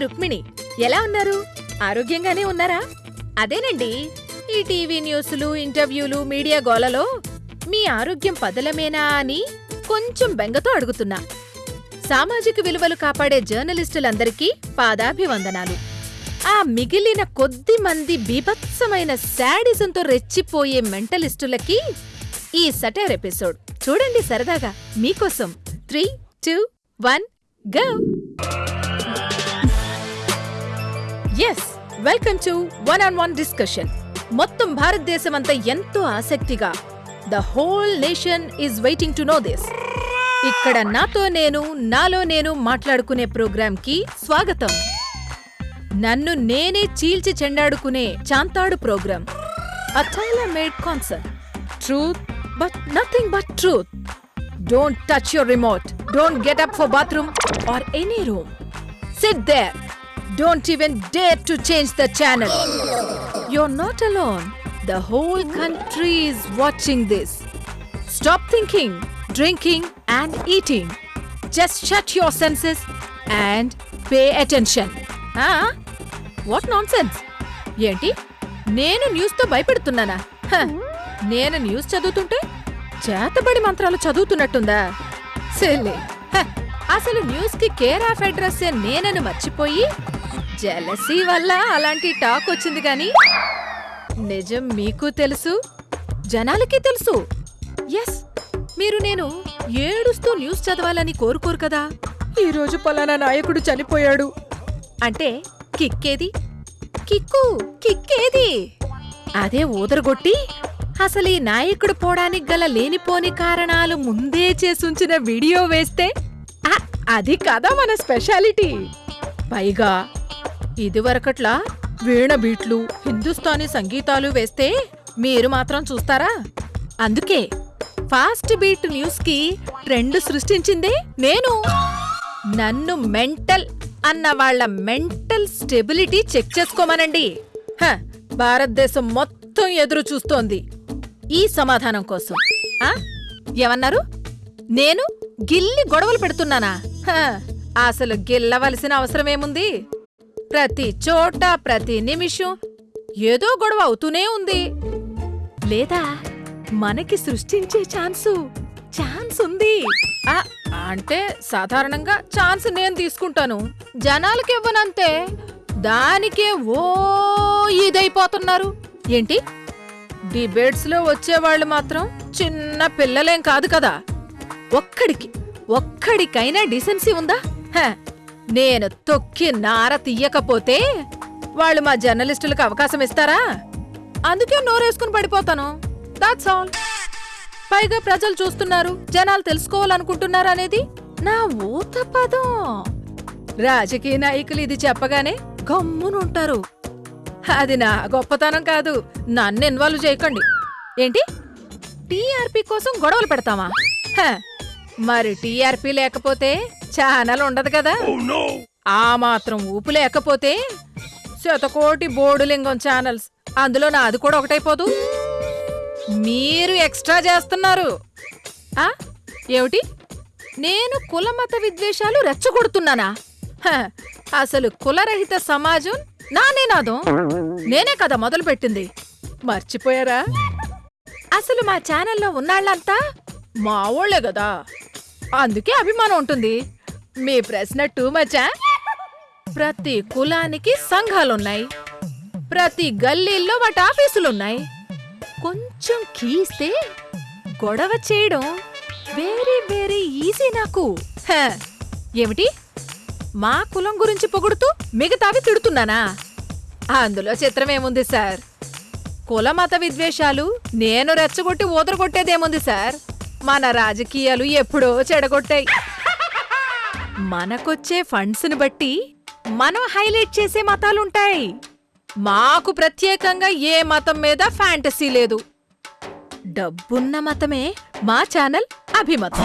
రుక్మిణి. ఎలా ఉన్నారు? ఆరోగ్యంగానే ఉన్నారా? అదేనండి ఈ టీవీ న్యూస్లు ఇంటర్వ్యూలు మీడియా గోలలో మీ ఆరోగ్యం పదలమేనా అని కొంచెం బెంగతో అడుగుతున్నా. సామాజిక విలువలు కాపాడే జర్నలిస్టులందరికీ పాదాభివందనాలు. ఆ మిగిలిన కొద్ది మంది బీభత్సమైన శాడిజంతో రెచ్చిపోయే మెంటలిస్టులకి ఈ సటైర్ ఎపిసోడ్. చూడండి సరదాగా. మీకోసం three two one go! Yes welcome to one on one discussion మొత్తం భారతదేశం అంతా ఎంతో ఆసక్తిగా the whole nation is waiting to know this ఇక్కడ నాతో నేను నాలో నేను మాట్లాడుకునే ప్రోగ్రాంకి స్వాగతం. నన్ను నేనే చీల్చి చెండాడుకునే చాంతాడు program. A tailor made concert truth but nothing but truth don't touch your remote don't get up for bathroom or any room sit there don't even dare to change the channel You're not alone. The whole country is watching this. Stop thinking, drinking, and eating. Just shut your senses and pay attention. Ah? What nonsense? ఏంటి నేను న్యూస్తో భయపెడుతున్నానా హ, నేను news చదువుతుంటే చేతబడి మంత్రాలు చదువుతున్నట్టుందా సెల్లే అసలు న్యూస్కి కేర్ ఆఫ్ అడ్రస్ నేనని మర్చిపోయి జెలసీ వల్ల అలాంటి టాక్ వచ్చింది కానీ నిజం మీకు తెలుసు? జనాలకి తెలుసు? ఎస్ మీరు నేను ఏడుస్తూ న్యూస్ చదవాలని కోరుకోరు కదా? ఈరోజు పలానా నాయకుడు చనిపోయాడు. అంటే కిక్కేది? కిక్కు కిక్కేది? అదే ఊదరగొట్టి అసలు ఈ నాయకుడు పోవడానికి గల లేనిపోని కారణాలు ముందే చేసుంచిన వీడియో వేస్తే అది కదా మన స్పెషాలిటీ. పైగా ఇదివరకట్లా వీణ బీట్లు హిందుస్థానీ సంగీతాలు వేస్తే మీరు మాత్రం చూస్తారా? అందుకే ఫాస్ట్ బీట్ న్యూస్కి ట్రెండ్ సృష్టించిందే నేను. నన్ను మెంటల్ అన్న వాళ్ళ మెంటల్ స్టెబిలిటీ చెక్ చేసుకోమనండి. హ, భారతదేశం మొత్తం ఎదురు చూస్తోంది. ఈ సమాధానం కోసం. ఆ? ఏమన్నారు? నేను గిల్లి గొడవలు పెడుతున్నానా? హ, అసలు గిల్లవలసిన అవసరమేముంది? ప్రతి చోట ప్రతి నిమిషం ఏదో గొడవ అవుతూనే ఉంది. లేదా మనకి సృష్టించే ఛాన్సు ఛాన్స్ ఉంది. ఆ, అంటే సాధారణంగా ఛాన్స్ నేను తీసుకుంటాను. జనాలకి ఇవ్వనంతే. దానికే ఓ ఇదైపోతున్నారు. ఏంటి? డిబేట్స్లో వచ్చేవాళ్ళు మాత్రం చిన్న పిల్లలేం కాదు కదా. ఒక్కడికి ఒక్కడికైనా డిసెన్సీ ఉందా? నేను తొక్కి నార తీయకపోతే వాళ్ళు మా జర్నలిస్టులకు అవకాశం ఇస్తారా? అందుకే నోరేసుకుని పడిపోతాను. దాట్స్ ఆల్ పైగా ప్రజలు చూస్తున్నారు జనాలు తెలుసుకోవాలనుకుంటున్నారు అనేది నా ఊత పదం. రాజకీయ నాయకులు ఇది చెప్పగానే గమ్మునుంటారు. అది నా గొప్పతనం కాదు నన్ను ఇన్వాల్వ్ చేయకండి. ఏంటి? టీఆర్పీ కోసం గొడవలు పెడతామా మరి టీఆర్పీ లేకపోతే ఛానల్ ఉండదు కదా. ఆ మాత్రం ఊపు లేకపోతే శతకోటి బోర్డులింగం ఛానల్స్. అందులో నాది కూడా ఒకటైపోదు. మీరు ఎక్స్ట్రా చేస్తున్నారు. ఆ? ఏమిటి? నేను కులమత విద్వేషాలు రెచ్చగొడుతున్నానా? అసలు కులరహిత సమాజం నా నినాదం నేనే కదా మొదలుపెట్టింది. మర్చిపోయారా? అసలు మా ఛానల్లో ఉన్నాళ్ళంతా మా ఊళ్ళే కదా. అందుకే అభిమానం ఉంటుంది. మీ ప్రశ్న టూ మచా ప్రతి కులానికి సంఘాలున్నాయి. ప్రతి గల్లీల్లో వాటి ఆఫీసులున్నాయి. కొంచెం కీస్తే గొడవ చేయడం వెరీ వెరీ ఈజీ నాకు. ఏమిటి? మా కులం గురించి పొగుడుతూ మిగతావి తిడుతున్నానా? అందులో చిత్రమేముంది సార్? కుల మత విద్వేషాలు నేను రెచ్చగొట్టి ఊదరగొట్టేదేముంది సార్? మన రాజకీయాలు ఎప్పుడో చెడగొట్టాయి. మనకొచ్చే ఫండ్స్ని బట్టి మనం హైలైట్ చేసే మతాలుంటాయి. మాకు ప్రత్యేకంగా ఏ మతం మీద ఫ్యాంటసీ లేదు. డబ్బున్న మతమే మా ఛానల్ అభిమతం.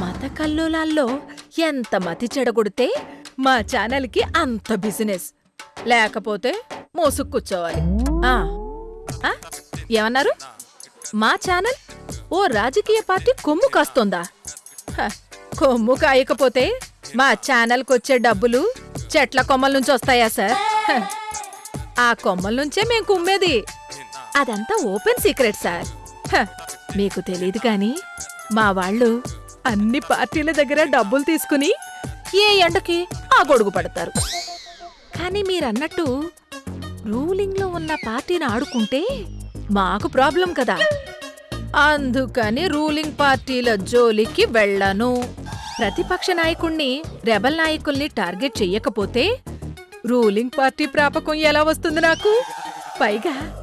మత కల్లోలాల్లో ఎంత మతి చెడగొడితే మా ఛానల్కి అంత బిజినెస్. లేకపోతే మోసుకు కూర్చోవాలి. ఏమన్నారు? మా ఛానల్ ఓ రాజకీయ పార్టీ కొమ్ము కాస్తోందా హ, కొమ్ము కాయకపోతే మా ఛానల్కి వచ్చే డబ్బులు చెట్ల కొమ్మల నుంచి వస్తాయా సార్ హ. ఆ కొమ్మల నుంచే మేము కుమ్మేది అదంతా ఓపెన్ సీక్రెట్ సార్ హ. మీకు తెలియదు కానీ మా వాళ్ళు అన్ని పార్టీల దగ్గర డబ్బులు తీసుకుని ఏ ఎండకి ఆ గొడుగు పడతారు కానీ మీరన్నట్టు రూలింగ్లో ఉన్న పార్టీని ఆడుకుంటే మాకు ప్రాబ్లం కదా అందుకని రూలింగ్ పార్టీల జోలికి వెళ్ళను. ప్రతిపక్ష నాయకుణ్ణి రెబల్ నాయకుల్ని టార్గెట్ చెయ్యకపోతే రూలింగ్ పార్టీ ప్రాపకం ఎలా వస్తుంది నాకు? పైగా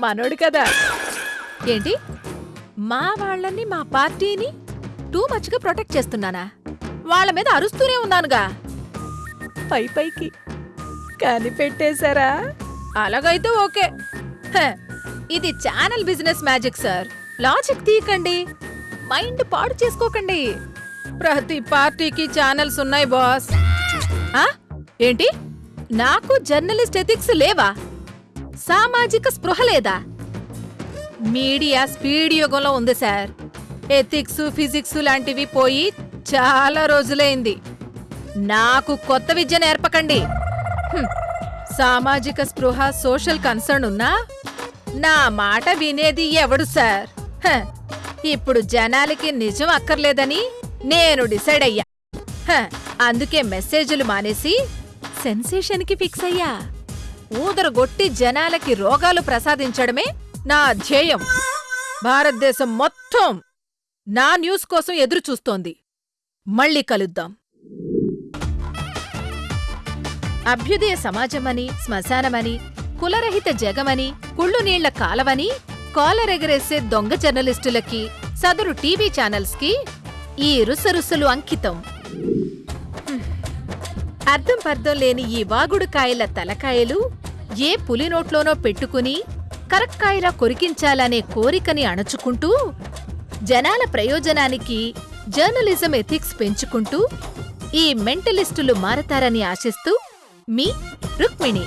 మనోడు కదా. ఏంటి? మా వాళ్ళని మా పార్టీని టూ మచ్గా ప్రొటెక్ట్ చేస్తున్నానా? వాళ్ళ మీద అరుస్తూనే ఉన్నానుగా. పై పైకి కనిపెట్టేశారా? అలాగైతే ఓకే. ఇది channel business magic sir logic తీయకండి. Mind పాడు చేసుకోకండి. ప్రతి పార్టీకి ఛానల్స్ ఉన్నాయి బాస్ ఏంటి? నాకు జర్నలిస్ట్ ఎథిక్స్ లేవా? సామాజిక స్పృహ లేదా? మీడియా స్పీడ్ యుగంలో ఉంది సార్ ఎథిక్స్ ఫిజిక్స్ లాంటివి పోయి చాలా రోజులైంది. నాకు కొత్త విద్య నేర్పకండి. సామాజిక స్పృహ సోషల్ కన్సర్న్ ఉన్నా నా మాట వినేది ఎవడు సార్? హ. ఇప్పుడు జనాలకి నిజం అక్కర్లేదని నేను డిసైడ్ అయ్యా. అందుకే మెసేజ్లు మానేసి సెన్సేషన్కి ఫిక్స్ అయ్యా. ఊదరగొట్టి జనాలకి రోగాలు ప్రసాదించడమే నా ధ్యేయం. భారతదేశం మొత్తం నా న్యూస్ కోసం ఎదురుచూస్తోంది మళ్ళీ కలుద్దాం. అభ్యుదయ సమాజమని శ్మశానమని కులరహిత జగమని కుళ్ళు నీళ్ళ కాలవని కాలరెగరేసే దొంగ జర్నలిస్టులకి సదరు టీవీ ఛానల్స్కి ఈ రుసరుసలు అంకితం. అర్థం పర్థం లేని ఈ వాగుడుకాయల తలకాయలు ఏ పులి నోట్లోనో పెట్టుకుని కరక్కాయలా కొరికించాలనే కోరికని అణచుకుంటూ జనాల ప్రయోజనానికి జర్నలిజం ఎథిక్స్ పెంచుకుంటూ ఈ మెంటలిస్టులు మారతారని ఆశిస్తూ మీ రుక్మిణి.